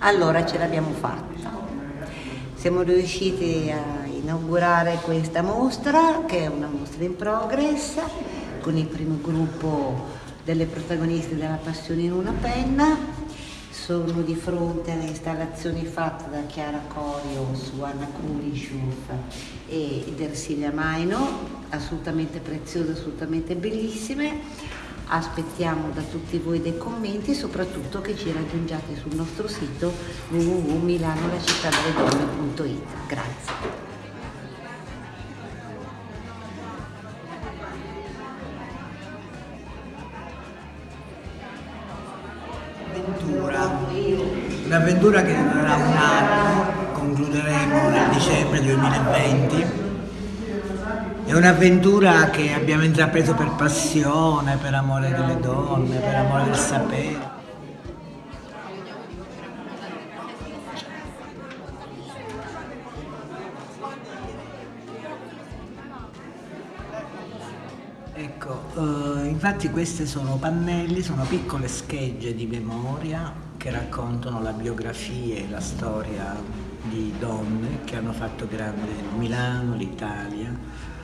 Allora ce l'abbiamo fatta. Siamo riusciti a inaugurare questa mostra, che è una mostra in progress, con il primo gruppo delle protagoniste della Passione in una penna. Sono di fronte alle installazioni fatte da Chiara Corio su Anna Kulishuf e Ersilia Maino, assolutamente preziose, assolutamente bellissime aspettiamo da tutti voi dei commenti e soprattutto che ci raggiungiate sul nostro sito www.milanolacittadelle Grazie. Un'avventura, un'avventura che durerà un anno, concluderemo nel dicembre 2020 è un'avventura che abbiamo intrapreso per passione, per amore delle donne, per amore del sapere. Ecco, eh, infatti queste sono pannelli, sono piccole schegge di memoria che raccontano la biografia e la storia di donne che hanno fatto grande Milano, l'Italia,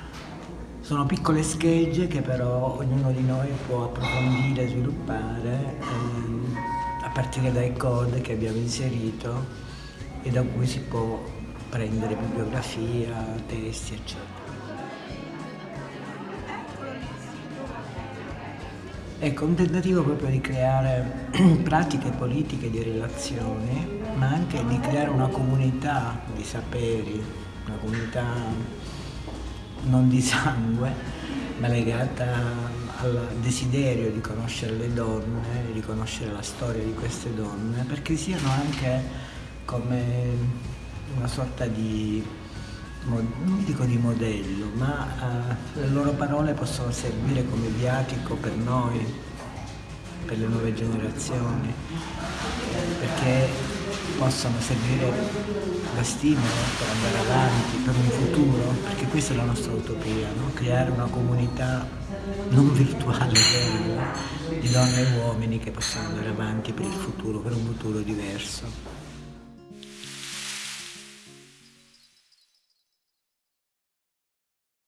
sono piccole schegge che però ognuno di noi può approfondire, sviluppare ehm, a partire dai code che abbiamo inserito e da cui si può prendere bibliografia, testi, eccetera. Ecco, un tentativo proprio di creare pratiche politiche di relazione, ma anche di creare una comunità di saperi, una comunità non di sangue, ma legata al desiderio di conoscere le donne, di conoscere la storia di queste donne, perché siano anche come una sorta di, non dico di modello, ma uh, le loro parole possono servire come viatico per noi, per le nuove generazioni, perché possano servire da stimolo per andare avanti, per un futuro, perché questa è la nostra utopia, no? creare una comunità non virtuale, vera, di donne e uomini che possano andare avanti per il futuro, per un futuro diverso.